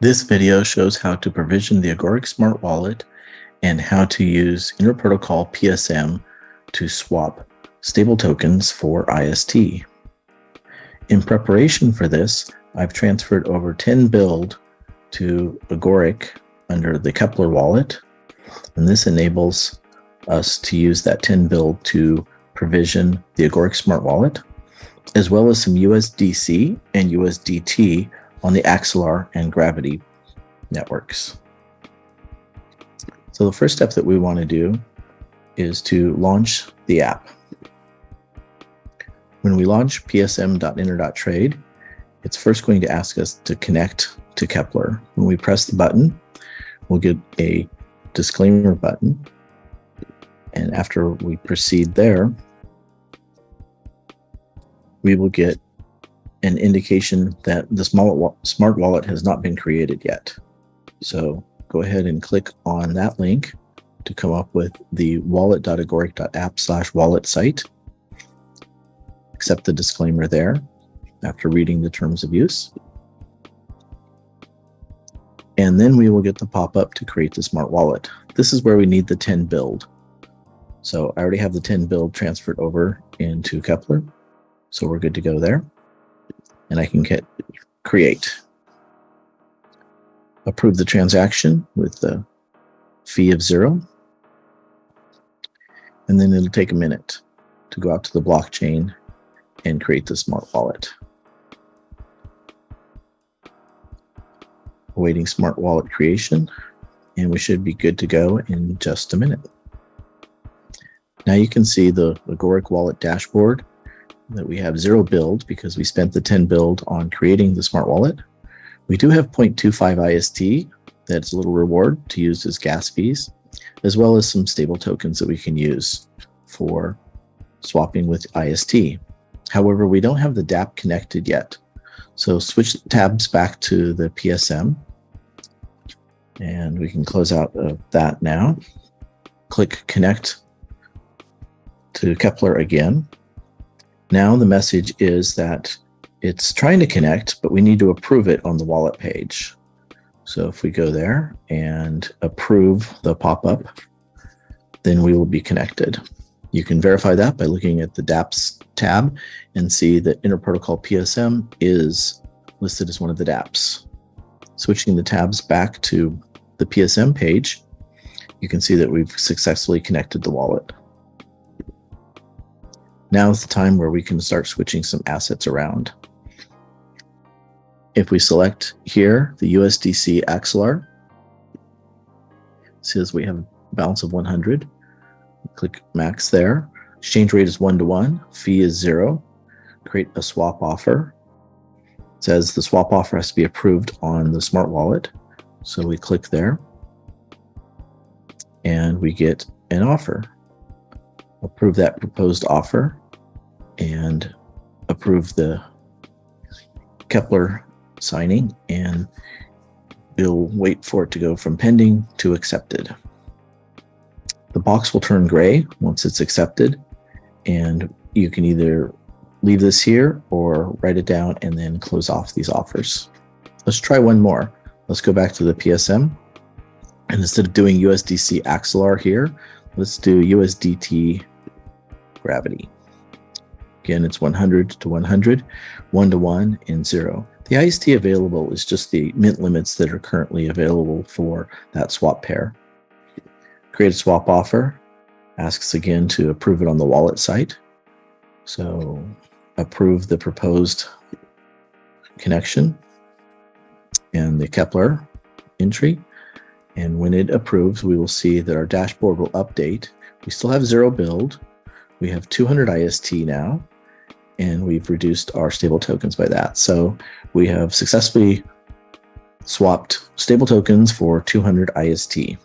This video shows how to provision the Agoric Smart Wallet and how to use Interprotocol PSM to swap stable tokens for IST. In preparation for this, I've transferred over 10 build to Agoric under the Keplr wallet, and this enables us to use that 10 build to provision the Agoric Smart Wallet, as well as some USDC and USDT on the Axelar and Gravity networks. So the first step that we want to do is to launch the app. When we launch psm.inter.trade, it's first going to ask us to connect to Keplr. When we press the button, we'll get a disclaimer button. And after we proceed there, we will get an indication that the smart wallet has not been created yet. So go ahead and click on that link to come up with the wallet.agoric.app slash wallet site. Accept the disclaimer there after reading the terms of use. And then we will get the pop-up to create the smart wallet. This is where we need the 10 build. So I already have the 10 build transferred over into Keplr. So we're good to go there. And I can hit create. Approve the transaction with the fee of zero. And then it'll take a minute to go out to the blockchain and create the smart wallet. Awaiting smart wallet creation, and we should be good to go in just a minute. Now you can see the Agoric wallet dashboard that we have zero build because we spent the 10 build on creating the smart wallet. We do have 0.25 IST, that's a little reward to use as gas fees, as well as some stable tokens that we can use for swapping with IST. However, we don't have the dApp connected yet. So switch tabs back to the PSM and we can close out of that now. Click connect to Keplr again. Now the message is that it's trying to connect, but we need to approve it on the wallet page. So if we go there and approve the pop-up, then we will be connected. You can verify that by looking at the dApps tab and see that Interprotocol PSM is listed as one of the dApps. Switching the tabs back to the PSM page, you can see that we've successfully connected the wallet. Now is the time where we can start switching some assets around. If we select here, the USDC Axelar, says we have a balance of 100. Click max there. Exchange rate is one to one. Fee is zero. Create a swap offer. It says the swap offer has to be approved on the smart wallet. So we click there and we get an offer approve that proposed offer and approve the Keplr signing and we'll wait for it to go from pending to accepted. The box will turn gray once it's accepted and you can either leave this here or write it down and then close off these offers. Let's try one more. Let's go back to the PSM and instead of doing USDC Axelar here, let's do USDT gravity. Again, it's 100 to 100, 1 to 1, and 0. The IST available is just the mint limits that are currently available for that swap pair. Create a swap offer, asks again to approve it on the wallet site. So approve the proposed connection and the Keplr entry. And when it approves, we will see that our dashboard will update. We still have zero build, we have 200 IST now, and we've reduced our stable tokens by that. So we have successfully swapped stable tokens for 200 IST.